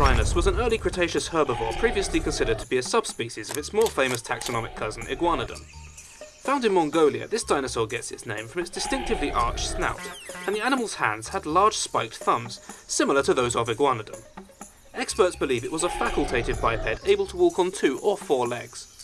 rhinus was an early Cretaceous herbivore previously considered to be a subspecies of its more famous taxonomic cousin Iguanodon. Found in Mongolia, this dinosaur gets its name from its distinctively arched snout, and the animal's hands had large spiked thumbs, similar to those of Iguanodon. Experts believe it was a facultative biped able to walk on two or four legs.